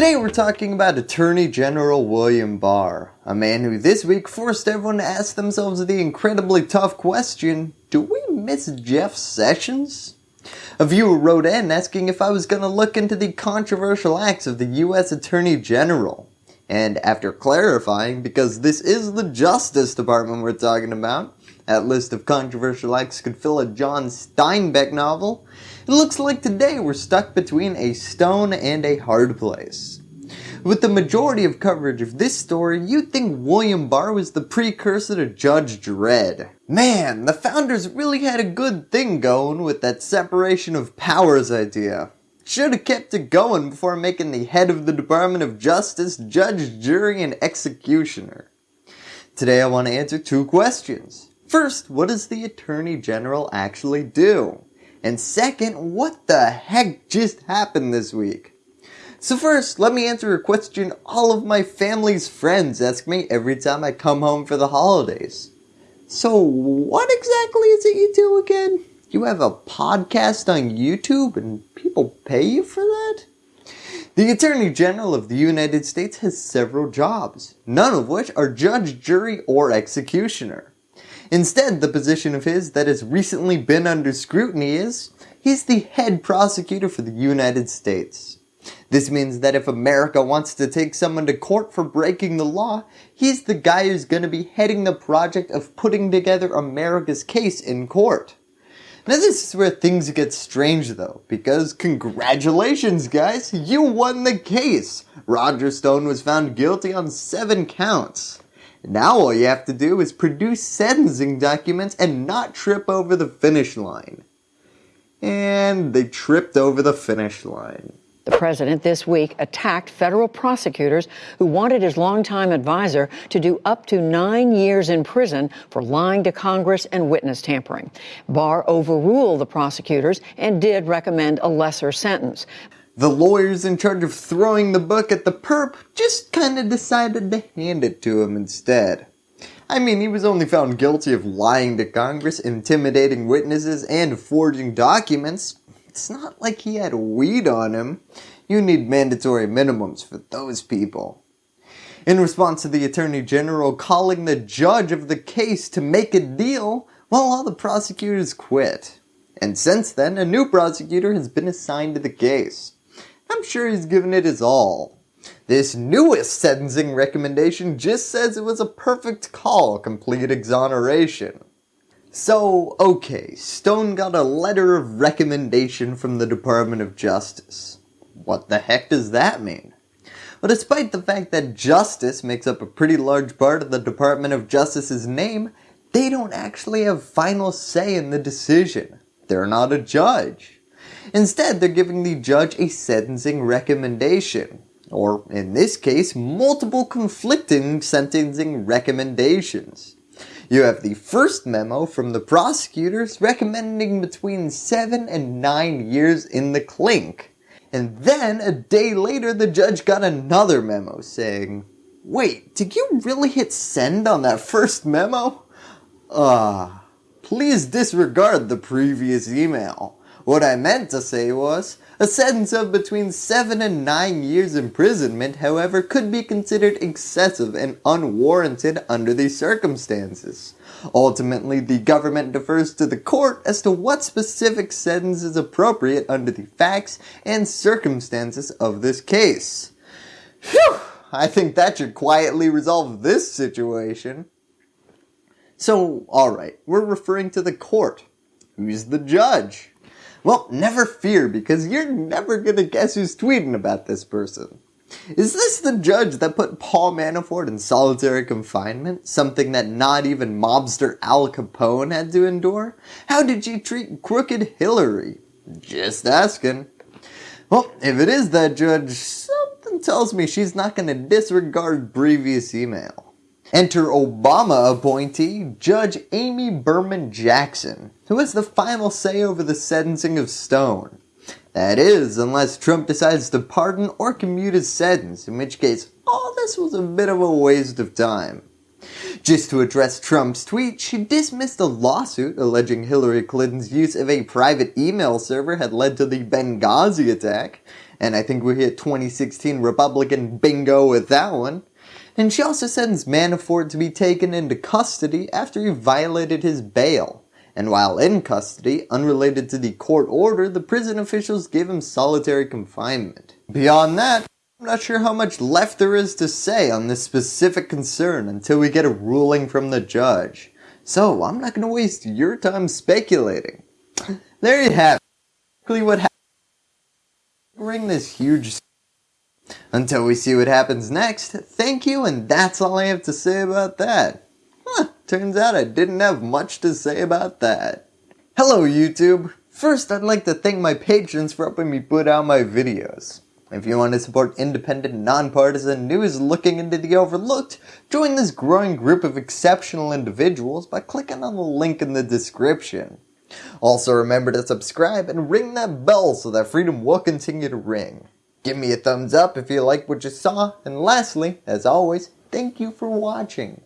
Today we're talking about Attorney General William Barr, a man who this week forced everyone to ask themselves the incredibly tough question, do we miss Jeff Sessions? A viewer wrote in asking if I was going to look into the controversial acts of the US Attorney General. And after clarifying, because this is the Justice Department we're talking about, that list of controversial acts could fill a John Steinbeck novel, it looks like today we're stuck between a stone and a hard place. With the majority of coverage of this story, you'd think William Barr was the precursor to Judge Dredd. Man, the founders really had a good thing going with that separation of powers idea. Should have kept it going before making the head of the Department of Justice judge, jury, and executioner. Today I want to answer two questions. First, what does the Attorney General actually do? And second, what the heck just happened this week? So first, let me answer a question all of my family's friends ask me every time I come home for the holidays. So what exactly is it you do again? You have a podcast on YouTube and people pay you for that? The Attorney General of the United States has several jobs, none of which are judge, jury, or executioner. Instead, the position of his that has recently been under scrutiny is, he's the head prosecutor for the United States. This means that if America wants to take someone to court for breaking the law, he's the guy who's going to be heading the project of putting together America's case in court. Now this is where things get strange though, because congratulations guys, you won the case! Roger Stone was found guilty on 7 counts. Now all you have to do is produce sentencing documents and not trip over the finish line. And they tripped over the finish line. The president this week attacked federal prosecutors who wanted his longtime advisor to do up to nine years in prison for lying to Congress and witness tampering. Barr overruled the prosecutors and did recommend a lesser sentence. The lawyers in charge of throwing the book at the perp just kinda decided to hand it to him instead. I mean, he was only found guilty of lying to Congress, intimidating witnesses, and forging documents. It's not like he had weed on him. You need mandatory minimums for those people. In response to the Attorney General calling the judge of the case to make a deal, well all the prosecutors quit. And since then, a new prosecutor has been assigned to the case. I'm sure he's given it his all. This newest sentencing recommendation just says it was a perfect call, complete exoneration. So, okay, Stone got a letter of recommendation from the Department of Justice. What the heck does that mean? Well, despite the fact that justice makes up a pretty large part of the Department of Justice's name, they don't actually have final say in the decision. They're not a judge. Instead, they're giving the judge a sentencing recommendation, or in this case, multiple conflicting sentencing recommendations. You have the first memo from the prosecutors recommending between 7 and 9 years in the clink. And then a day later the judge got another memo saying, Wait, did you really hit send on that first memo? Ah, uh, please disregard the previous email. What I meant to say was, a sentence of between 7 and 9 years imprisonment however could be considered excessive and unwarranted under these circumstances. Ultimately, the government defers to the court as to what specific sentence is appropriate under the facts and circumstances of this case. Phew! I think that should quietly resolve this situation. So, alright, we're referring to the court. Who's the judge? Well, never fear because you're never gonna guess who's tweeting about this person. Is this the judge that put Paul Manafort in solitary confinement? Something that not even mobster Al Capone had to endure? How did she treat crooked Hillary? Just asking. Well, if it is that judge, something tells me she's not going to disregard previous email. Enter Obama appointee Judge Amy Berman Jackson, who has the final say over the sentencing of Stone. That is, unless Trump decides to pardon or commute his sentence, in which case all this was a bit of a waste of time. Just to address Trump's tweet, she dismissed a lawsuit alleging Hillary Clinton's use of a private email server had led to the Benghazi attack, and I think we hit 2016 Republican bingo with that one. And she also sends Manafort to be taken into custody after he violated his bail. And while in custody, unrelated to the court order, the prison officials gave him solitary confinement. Beyond that, I'm not sure how much left there is to say on this specific concern until we get a ruling from the judge. So I'm not going to waste your time speculating. There you have it. What happened. Ring this huge until we see what happens next, thank you and that's all I have to say about that. Huh, turns out I didn't have much to say about that. Hello YouTube! First I'd like to thank my patrons for helping me put out my videos. If you want to support independent, nonpartisan news looking into the overlooked, join this growing group of exceptional individuals by clicking on the link in the description. Also remember to subscribe and ring that bell so that freedom will continue to ring. Give me a thumbs up if you like what you saw, and lastly, as always, thank you for watching.